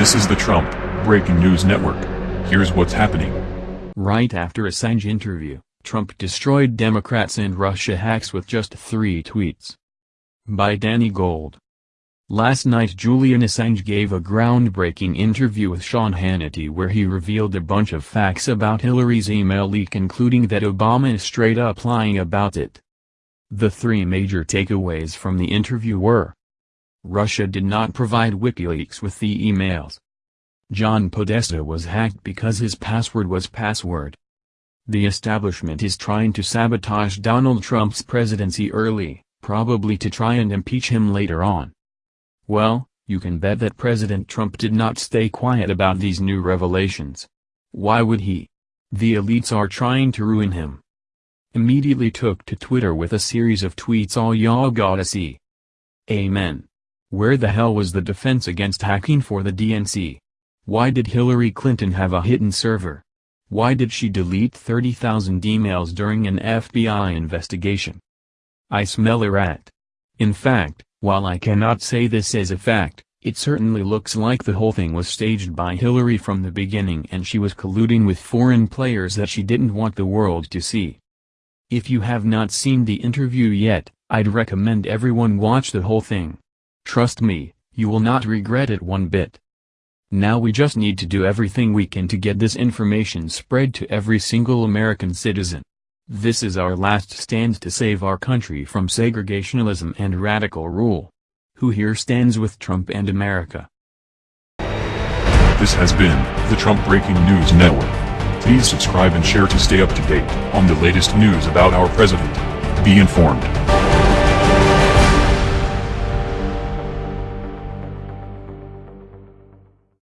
This is the Trump Breaking News Network. Here's what's happening. Right after Assange interview, Trump destroyed Democrats and Russia hacks with just three tweets. By Danny Gold. Last night Julian Assange gave a groundbreaking interview with Sean Hannity where he revealed a bunch of facts about Hillary's email leak including that Obama is straight up lying about it. The three major takeaways from the interview were Russia did not provide WikiLeaks with the emails. John Podesta was hacked because his password was password. The establishment is trying to sabotage Donald Trump's presidency early, probably to try and impeach him later on. Well, you can bet that President Trump did not stay quiet about these new revelations. Why would he? The elites are trying to ruin him. Immediately took to Twitter with a series of tweets all y'all gotta see. Amen. Where the hell was the defense against hacking for the DNC? Why did Hillary Clinton have a hidden server? Why did she delete 30,000 emails during an FBI investigation? I smell a rat. In fact, while I cannot say this as a fact, it certainly looks like the whole thing was staged by Hillary from the beginning and she was colluding with foreign players that she didn't want the world to see. If you have not seen the interview yet, I'd recommend everyone watch the whole thing. Trust me, you will not regret it one bit. Now we just need to do everything we can to get this information spread to every single American citizen. This is our last stand to save our country from segregationism and radical rule. Who here stands with Trump and America? This has been the Trump Breaking News Network. Please subscribe and share to stay up to date on the latest news about our president. Be informed.